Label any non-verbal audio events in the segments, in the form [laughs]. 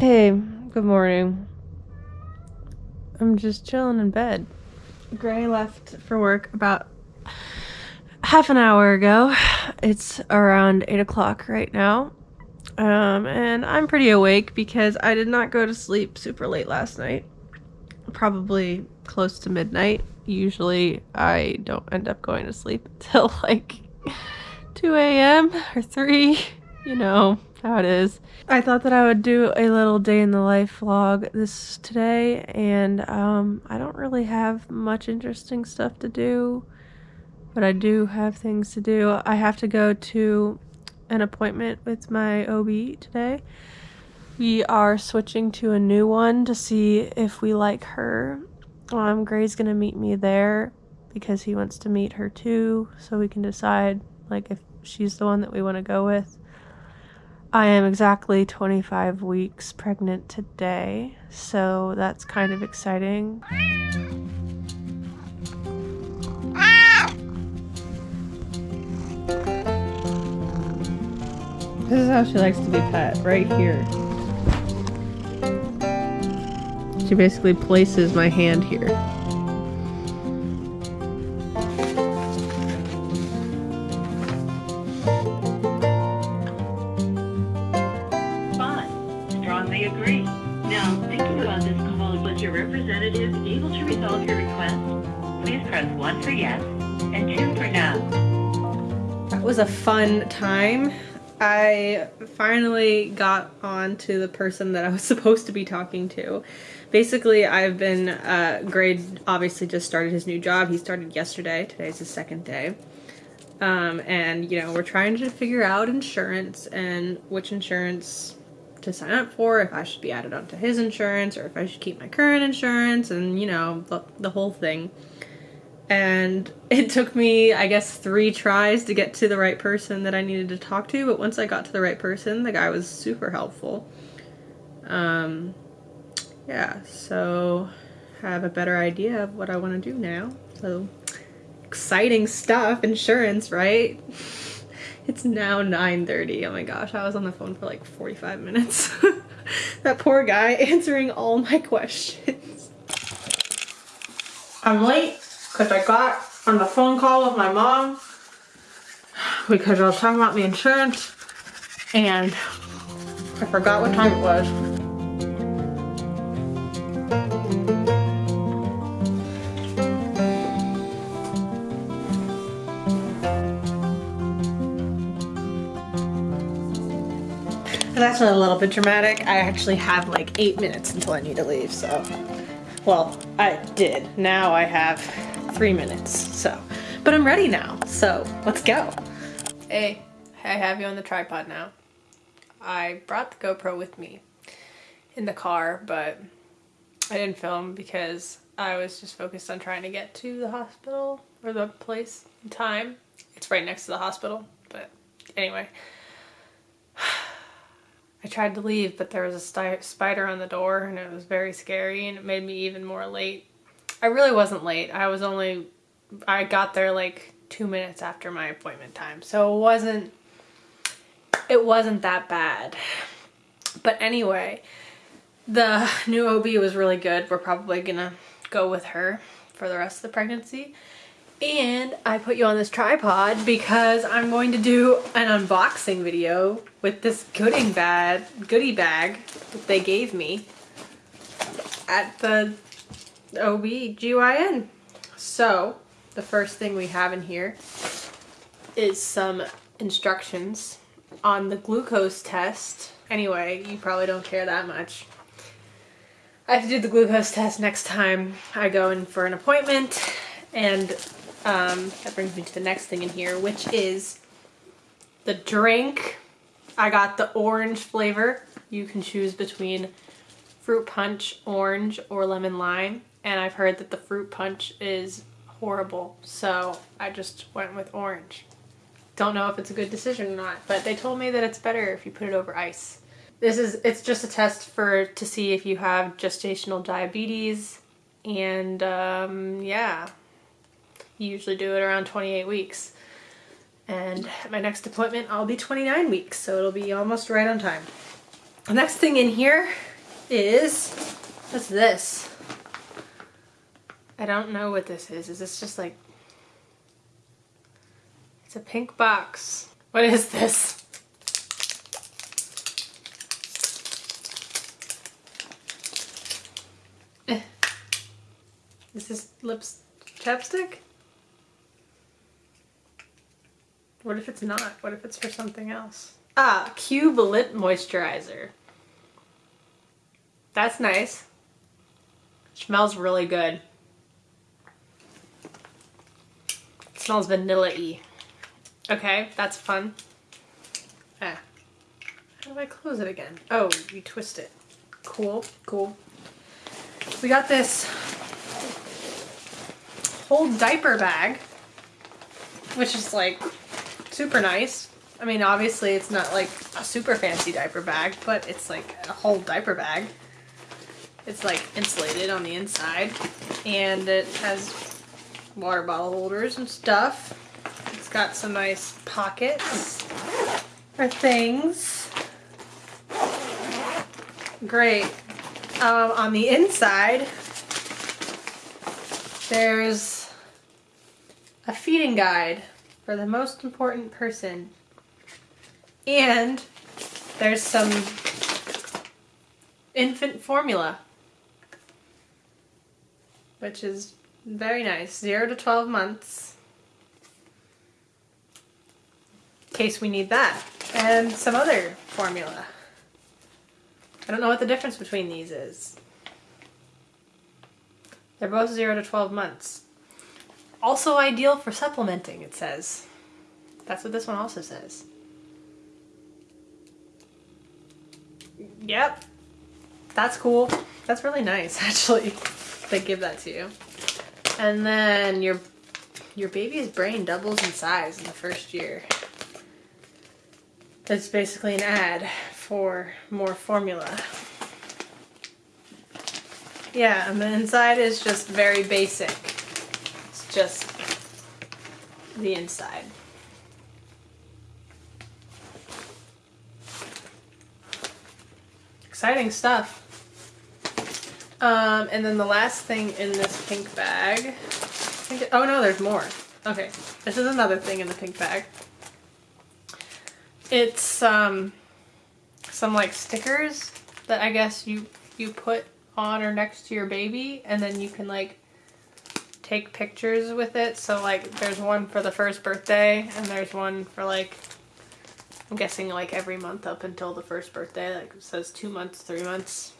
Hey, good morning. I'm just chilling in bed. Gray left for work about half an hour ago. It's around 8 o'clock right now. Um, and I'm pretty awake because I did not go to sleep super late last night. Probably close to midnight. Usually I don't end up going to sleep [laughs] until like 2 a.m. or 3. You know how it is. I thought that I would do a little day in the life vlog this today and um, I don't really have much interesting stuff to do but I do have things to do. I have to go to an appointment with my OB today. We are switching to a new one to see if we like her. Um, Gray's gonna meet me there because he wants to meet her too, so we can decide like if she's the one that we want to go with. I am exactly 25 weeks pregnant today, so that's kind of exciting. This is how she likes to be pet, right here. She basically places my hand here. Agree. Now, thinking about this call, was your representative able to resolve your request? Please press 1 for yes and 2 for no. That was a fun time. I finally got on to the person that I was [laughs] supposed to be talking to. Basically, I've been, uh, Gray obviously just started his new job. He started yesterday. Today's his second day. Um, and, you know, we're trying to figure out insurance and which insurance to sign up for, if I should be added onto his insurance or if I should keep my current insurance and, you know, the, the whole thing. And [laughs] it took me i guess three tries to get to the right person that i needed to talk to but once i got to the right person the guy was super helpful. Um yeah so I have a better idea of what i want to do now. So exciting stuff insurance right [laughs] it's now 9:30. oh my gosh i was on the phone for like 45 minutes [laughs] that poor guy [laughs] answering all my questions i'm late because I got on the phone call with my mom because I was talking about the insurance and I forgot what time it was. That's a little bit dramatic. I actually have like eight minutes until I need to leave, so. Well, I did. Now I have three minutes, so. But I'm ready now, so let's go. Hey, I have you on the tripod now. I brought the GoPro with me in the car, but I didn't film because I was just focused on trying to get to the hospital or the place in time. It's right next to the hospital, but anyway. I tried to leave, but there was a spider on the door and it was very scary and it made me even more late I really wasn't late. I was only, I got there like two minutes after my appointment time. So it wasn't, it wasn't that bad. But anyway, the new OB was really good. We're probably gonna go with her for the rest of the pregnancy. And I put you on this tripod because I'm going to do an unboxing video with this goodie bag, goodie bag that they gave me at the OB-GYN. So the first thing we have in here is some instructions on the glucose test. Anyway, you probably don't care that much. I have to do the glucose test next time I go in for an appointment and um, that brings me to the next thing in here which is the drink. I got the orange flavor. You can choose between fruit punch, orange, or lemon lime and I've heard that the fruit punch is horrible, so I just went with orange. Don't know if it's a good decision or not, but they told me that it's better if you put it over ice. This is, it's just a test for, to see if you have gestational diabetes, and um, yeah, usually do it around 28 weeks. And my next appointment, I'll be 29 weeks, so it'll be almost right on time. The next thing in here is, what's this? I don't know what this is. Is this just like, it's a pink box. What is this? [laughs] Is this lips chapstick? What if it's not? What if it's for something else? Ah, Cube Lip Moisturizer. That's nice. Smells really good. It smells vanilla-y. Okay, that's fun. Ah. How do I close it again? Oh, you twist it. Cool, cool. We got this whole diaper bag, which is like super nice. I mean, obviously it's not like a super fancy diaper bag, but it's like a whole diaper bag. It's like insulated on the inside and it has water bottle holders and stuff. It's got some nice pockets for things. Great. Um, on the inside, there's a feeding guide for the most important person. And there's some infant formula, which is very nice. Zero to 12 months. In case we need that. And some other formula. I don't know what the difference between these is. They're both 0 to 12 months. Also ideal for supplementing, it says. That's what this one also says. Yep. That's cool. That's really nice, [laughs] actually. they give that to you. And then your your baby's brain doubles in size in the first year. It's basically an ad for more formula. Yeah, and the inside is just very basic. Just the inside. Exciting stuff. Um, and then the last thing in this pink bag, it, oh no, there's more. Okay, this is another thing in the pink bag. It's um, some like stickers that I guess you you put on or next to your baby and then you can like take pictures with it. So like there's one for the first birthday and there's one for like I'm guessing like every month up until the first birthday. Like it says two months, three months.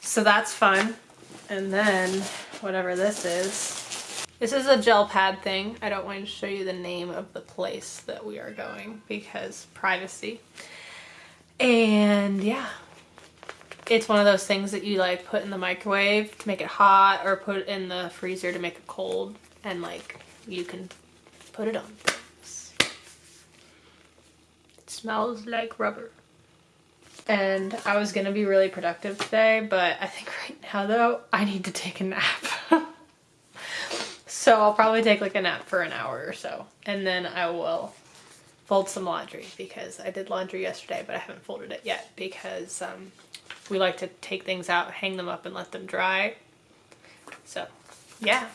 So that's fun. And then whatever this is. This is a gel pad thing. I don't want to show you the name of the place that we are going because privacy. And yeah, it's one of those things that you like put in the microwave to make it hot or put in the freezer to make it cold and like you can put it on things. It smells like rubber. And I was gonna be really productive today, but I think right now though, I need to take a nap. [laughs] so I'll probably take like a nap for an hour or so. And then I will fold some laundry because I did laundry yesterday, but I haven't folded it yet because um, we like to take things out, hang them up and let them dry. So yeah,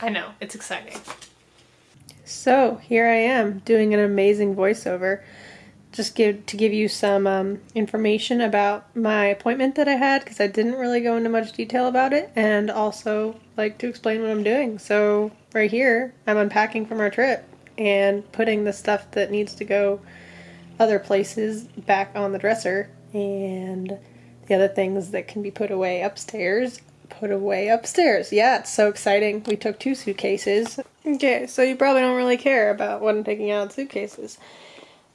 I know, it's exciting. So here I am doing an amazing voiceover just give to give you some um, information about my appointment that I had because I didn't really go into much detail about it and also like to explain what I'm doing. So right here, I'm unpacking from our trip and putting the stuff that needs to go other places back on the dresser and the other things that can be put away upstairs put away upstairs. Yeah, it's so exciting. We took two suitcases. Okay, so you probably don't really care about what I'm taking out of suitcases.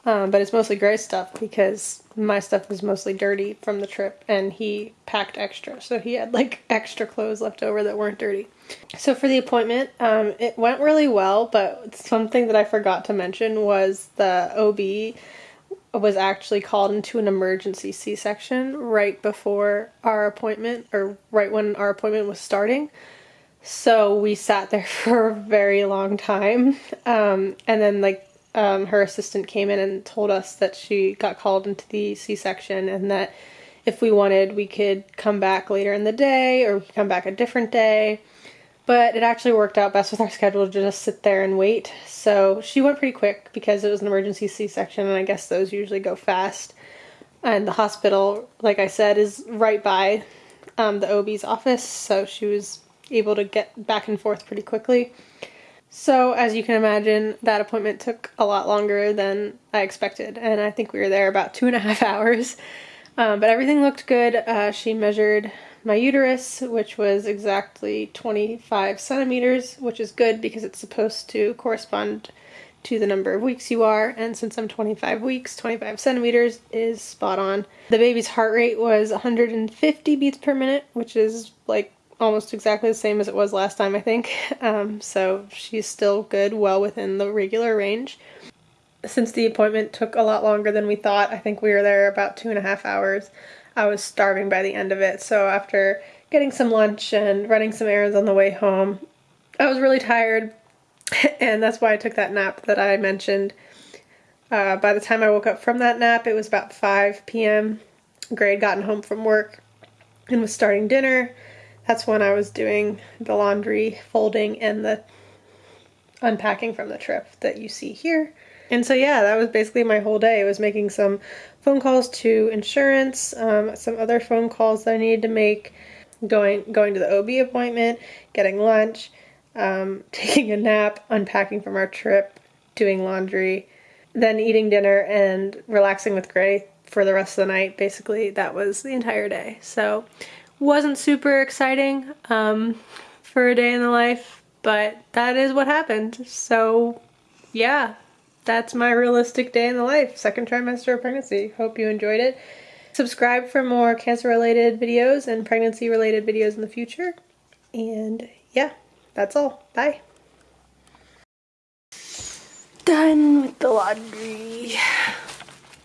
Um, but it's mostly Gray's stuff because my stuff was mostly dirty from the trip and he packed extra. So he had like [laughs] extra clothes left over that weren't dirty. So for the appointment, um, it went really well, but something that I forgot to mention was the OB was actually called into an emergency C section right before our appointment or right when our appointment was starting. So we sat there [laughs] for a very long time. Um, and then, like, um, her assistant came in and told us that she got called into the C section and that if we wanted, we could come back later in the day or come back a different day. But it actually worked out best with our schedule to just sit there and wait. So she went pretty quick because it was an emergency C section, and I guess those usually go fast. And the hospital, like I said, is right by um, the OB's office, so she was able to get back and forth pretty quickly. So, as you can imagine, that appointment took a lot longer than I expected, and I think we were there about two and a half [laughs] hours. Um, but everything looked good. Uh, she measured my uterus, which was exactly 25 centimeters, which is good because it's supposed to correspond to the number of weeks you are. And since I'm 25 weeks, 25 centimeters is spot on. The baby's heart rate was 150 beats per minute, which is like almost exactly the same as it was last time, I think. [laughs] Um, so she's still good, well within the regular range. Since the appointment took a lot longer than we thought, I think we were there about two and a half hours. I was starving by the end of it. So after getting some lunch and running some errands on the way home, I was really tired, [laughs] and that's why I took that nap that I mentioned. Uh, by the time I woke up from that nap, it was about 5 p.m. Gray had gotten home from work and was starting dinner. That's when I was doing the laundry, folding, and the unpacking from the trip that you see here. And so, yeah, that was basically my whole day. It was making some phone calls to insurance, um, some other phone calls that I needed to make, going going to the OB appointment, getting lunch, um, [laughs] taking a nap, unpacking from our trip, doing laundry, then eating dinner and relaxing with Gray for the rest of the night. Basically, that was the entire day. So, wasn't super exciting um, for a day in the life, but that is what happened. So, yeah, that's my realistic day in the life, second trimester of pregnancy. Hope you enjoyed it. Subscribe for more cancer related videos and pregnancy related videos in the future. And yeah, that's all. Bye. Done with the laundry.